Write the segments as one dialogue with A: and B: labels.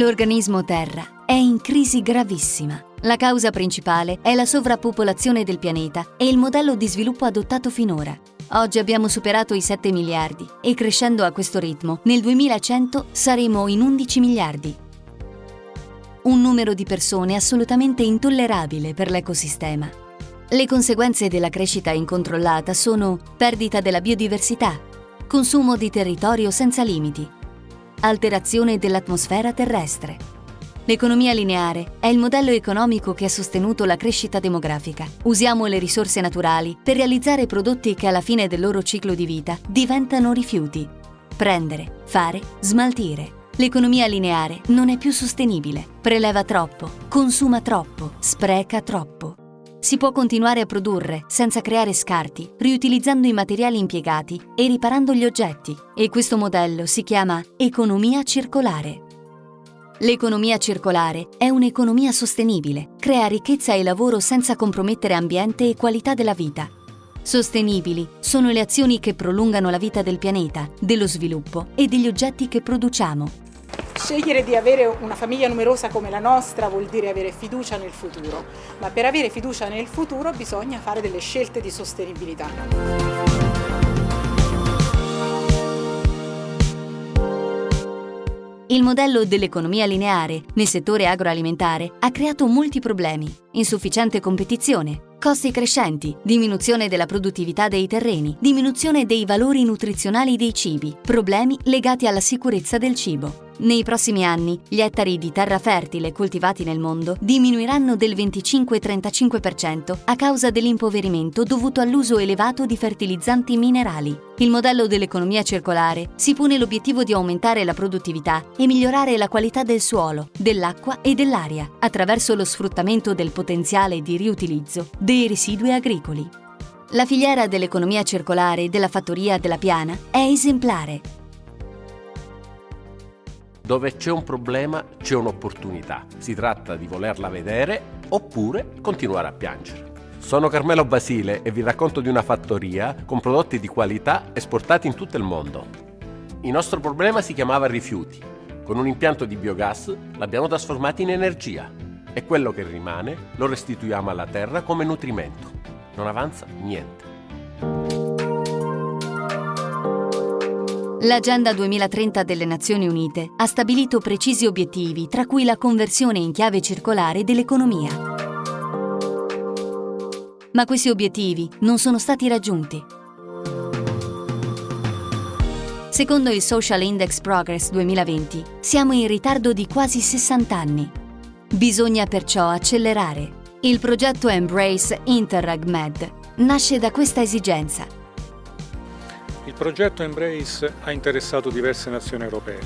A: L'organismo Terra è in crisi gravissima. La causa principale è la sovrappopolazione del pianeta e il modello di sviluppo adottato finora. Oggi abbiamo superato i 7 miliardi e crescendo a questo ritmo, nel 2100 saremo in 11 miliardi. Un numero di persone assolutamente intollerabile per l'ecosistema. Le conseguenze della crescita incontrollata sono perdita della biodiversità, consumo di territorio senza limiti, alterazione dell'atmosfera terrestre. L'economia lineare è il modello economico che ha sostenuto la crescita demografica. Usiamo le risorse naturali per realizzare prodotti che alla fine del loro ciclo di vita diventano rifiuti. Prendere, fare, smaltire. L'economia lineare non è più sostenibile. Preleva troppo, consuma troppo, spreca troppo. Si può continuare a produrre senza creare scarti, riutilizzando i materiali impiegati e riparando gli oggetti. E questo modello si chiama economia circolare. L'economia circolare è un'economia sostenibile, crea ricchezza e lavoro senza compromettere ambiente e qualità della vita. Sostenibili sono le azioni che prolungano la vita del pianeta, dello sviluppo e degli oggetti che produciamo,
B: Scegliere di avere una famiglia numerosa come la nostra vuol dire avere fiducia nel futuro, ma per avere fiducia nel futuro bisogna fare delle scelte di sostenibilità.
A: Il modello dell'economia lineare nel settore agroalimentare ha creato molti problemi, insufficiente competizione, costi crescenti, diminuzione della produttività dei terreni, diminuzione dei valori nutrizionali dei cibi, problemi legati alla sicurezza del cibo. Nei prossimi anni gli ettari di terra fertile coltivati nel mondo diminuiranno del 25-35% a causa dell'impoverimento dovuto all'uso elevato di fertilizzanti minerali. Il modello dell'economia circolare si pone l'obiettivo di aumentare la produttività e migliorare la qualità del suolo, dell'acqua e dell'aria attraverso lo sfruttamento del potenziale di riutilizzo dei residui agricoli. La filiera dell'economia circolare della fattoria della Piana è esemplare
C: dove c'è un problema c'è un'opportunità. Si tratta di volerla vedere oppure continuare a piangere. Sono Carmelo Basile e vi racconto di una fattoria con prodotti di qualità esportati in tutto il mondo. Il nostro problema si chiamava rifiuti. Con un impianto di biogas l'abbiamo trasformato in energia e quello che rimane lo restituiamo alla terra come nutrimento. Non avanza niente.
A: L'Agenda 2030 delle Nazioni Unite ha stabilito precisi obiettivi, tra cui la conversione in chiave circolare dell'economia. Ma questi obiettivi non sono stati raggiunti. Secondo il Social Index Progress 2020, siamo in ritardo di quasi 60 anni. Bisogna perciò accelerare. Il progetto Embrace Interreg Med nasce da questa esigenza
D: il progetto Embrace ha interessato diverse nazioni europee,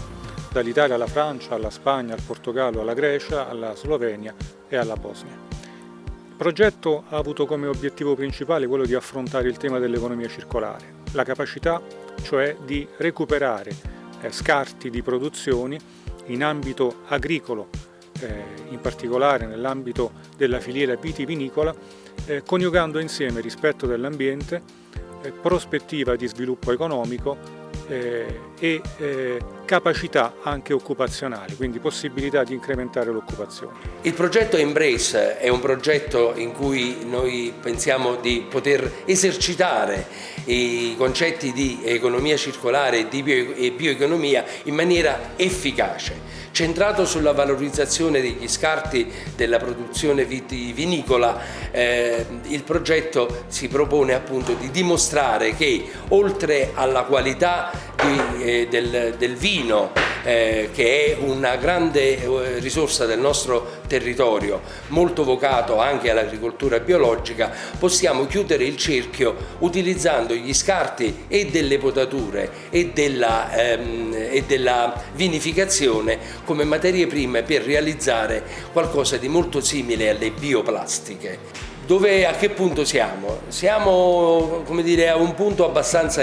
D: dall'Italia alla Francia, alla Spagna, al Portogallo, alla Grecia, alla Slovenia e alla Bosnia. Il progetto ha avuto come obiettivo principale quello di affrontare il tema dell'economia circolare, la capacità cioè di recuperare eh, scarti di produzioni in ambito agricolo, eh, in particolare nell'ambito della filiera vitivinicola, eh, coniugando insieme rispetto dell'ambiente, prospettiva di sviluppo economico eh, e eh, capacità anche occupazionali, quindi possibilità di incrementare l'occupazione.
E: Il progetto Embrace è un progetto in cui noi pensiamo di poter esercitare i concetti di economia circolare e bioeconomia in maniera efficace centrato sulla valorizzazione degli scarti della produzione vitivinicola, eh, il progetto si propone appunto di dimostrare che oltre alla qualità di, eh, del, del, vino, eh, che è una grande eh, risorsa del nostro territorio, molto vocato anche all'agricoltura biologica, possiamo chiudere il cerchio utilizzando gli scarti e delle potature e della, ehm, e della vinificazione come materie prime per realizzare qualcosa di molto simile alle bioplastiche. Dove, a che punto siamo? Siamo dire, a un punto abbastanza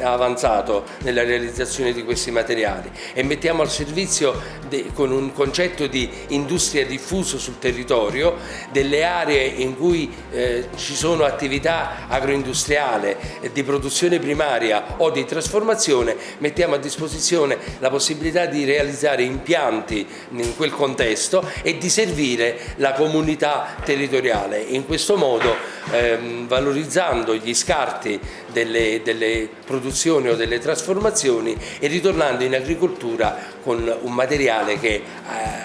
E: avanzato nella realizzazione di questi materiali e mettiamo al servizio de, con un concetto di industria diffuso sul territorio delle aree in cui eh, ci sono attività agroindustriali di produzione primaria o di trasformazione, mettiamo a disposizione la possibilità di realizzare impianti in quel contesto e di servire la comunità territoriale. In questo modo ehm, valorizzando gli scarti delle, delle produzioni o delle trasformazioni e ritornando in agricoltura con un materiale che eh,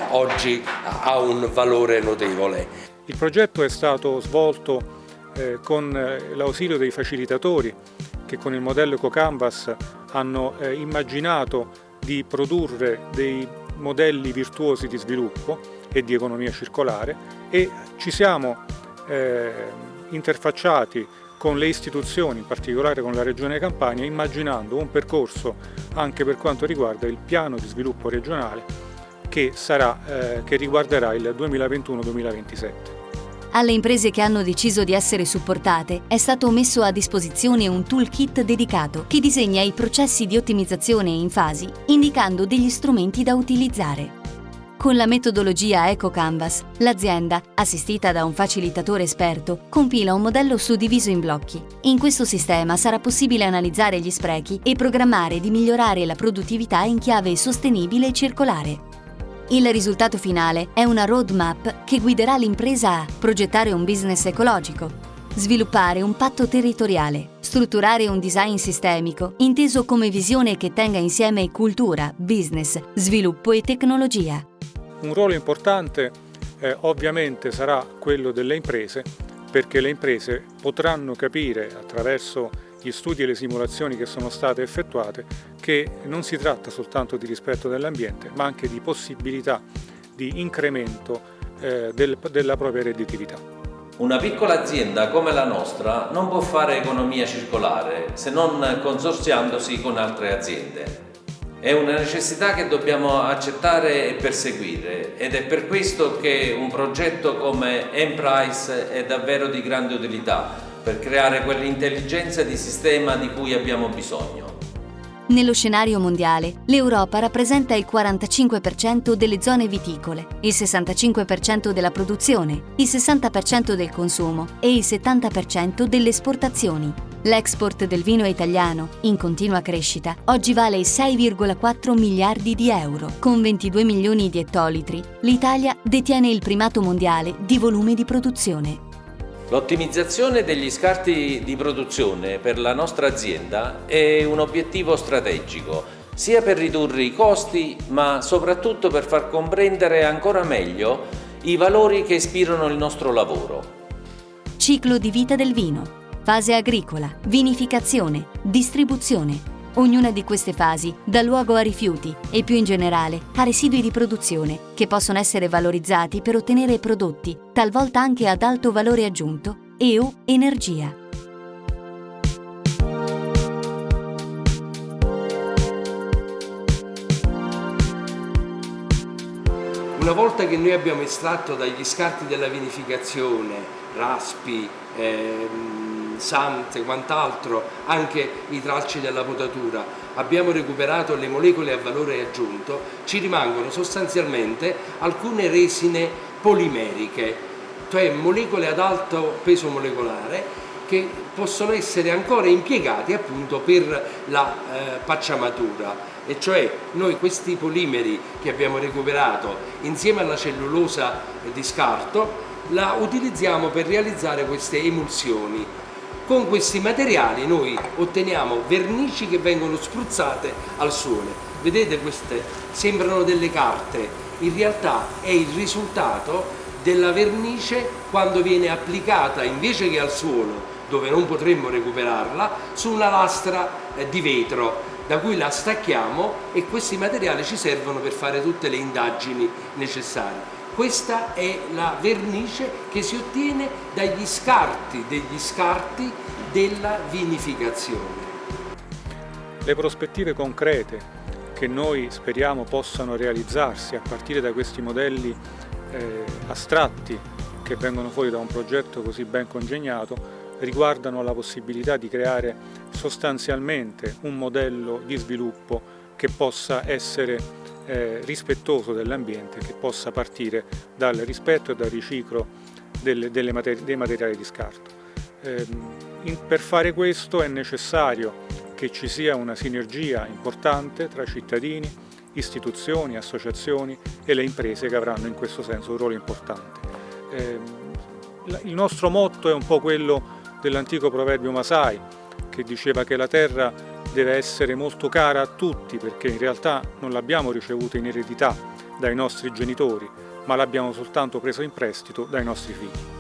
E: oggi ha un valore notevole.
D: Il progetto è stato svolto eh, con eh, l'ausilio dei facilitatori che con il modello EcoCanvas hanno eh, immaginato di produrre dei modelli virtuosi di sviluppo e di economia circolare e ci siamo eh, interfacciati con le istituzioni, in particolare con la Regione Campania, immaginando un percorso anche per quanto riguarda il piano di sviluppo regionale che, sarà, eh, che riguarderà il 2021-2027.
A: Alle imprese che hanno deciso di essere supportate è stato messo a disposizione un toolkit dedicato che disegna i processi di ottimizzazione in fasi, indicando degli strumenti da utilizzare. Con la metodologia EcoCanvas, l'azienda, assistita da un facilitatore esperto, compila un modello suddiviso in blocchi. In questo sistema sarà possibile analizzare gli sprechi e programmare di migliorare la produttività in chiave sostenibile e circolare. Il risultato finale è una roadmap che guiderà l'impresa a progettare un business ecologico, sviluppare un patto territoriale, strutturare un design sistemico, inteso come visione che tenga insieme cultura, business, sviluppo e tecnologia.
D: Un ruolo importante eh, ovviamente sarà quello delle imprese perché le imprese potranno capire attraverso gli studi e le simulazioni che sono state effettuate che non si tratta soltanto di rispetto dell'ambiente ma anche di possibilità di incremento eh, del, della propria redditività.
F: Una piccola azienda come la nostra non può fare economia circolare se non consorziandosi con altre aziende. È una necessità che dobbiamo accettare e perseguire ed è per questo che un progetto come Emprise è davvero di grande utilità per creare quell'intelligenza di sistema di cui abbiamo bisogno.
A: Nello scenario mondiale, l'Europa rappresenta il 45% delle zone viticole, il 65% della produzione, il 60% del consumo e il 70% delle esportazioni. L'export del vino italiano, in continua crescita, oggi vale 6,4 miliardi di euro. Con 22 milioni di ettolitri, l'Italia detiene il primato mondiale di volume di produzione.
F: L'ottimizzazione degli scarti di produzione per la nostra azienda è un obiettivo strategico, sia per ridurre i costi, ma soprattutto per far comprendere ancora meglio i valori che ispirano il nostro lavoro.
A: Ciclo di vita del vino fase agricola, vinificazione, distribuzione. Ognuna di queste fasi dà luogo a rifiuti e più in generale a residui di produzione che possono essere valorizzati per ottenere prodotti, talvolta anche ad alto valore aggiunto e o energia.
E: Una volta che noi abbiamo estratto dagli scarti della vinificazione raspi, ehm, sante, quant'altro, anche i tralci della potatura, abbiamo recuperato le molecole a valore aggiunto, ci rimangono sostanzialmente alcune resine polimeriche, cioè molecole ad alto peso molecolare che possono essere ancora impiegati appunto per la eh, pacciamatura. E cioè noi questi polimeri che abbiamo recuperato insieme alla cellulosa di scarto la utilizziamo per realizzare queste emulsioni con questi materiali noi otteniamo vernici che vengono spruzzate al sole. Vedete queste sembrano delle carte, in realtà è il risultato della vernice quando viene applicata invece che al suolo dove non potremmo recuperarla su una lastra eh, di vetro da cui la stacchiamo e questi materiali ci servono per fare tutte le indagini necessarie. Questa è la vernice che si ottiene dagli scarti degli scarti della vinificazione.
D: Le prospettive concrete che noi speriamo possano realizzarsi a partire da questi modelli eh, astratti che vengono fuori da un progetto così ben congegnato riguardano la possibilità di creare sostanzialmente un modello di sviluppo che possa essere eh, rispettoso dell'ambiente, che possa partire dal rispetto e dal riciclo delle, delle materi dei materiali di scarto. Eh, in, per fare questo è necessario che ci sia una sinergia importante tra cittadini, istituzioni, associazioni e le imprese che avranno in questo senso un ruolo importante. Eh, il nostro motto è un po' quello dell'antico proverbio Masai che diceva che la terra deve essere molto cara a tutti perché in realtà non l'abbiamo ricevuta in eredità dai nostri genitori ma l'abbiamo soltanto presa in prestito dai nostri figli.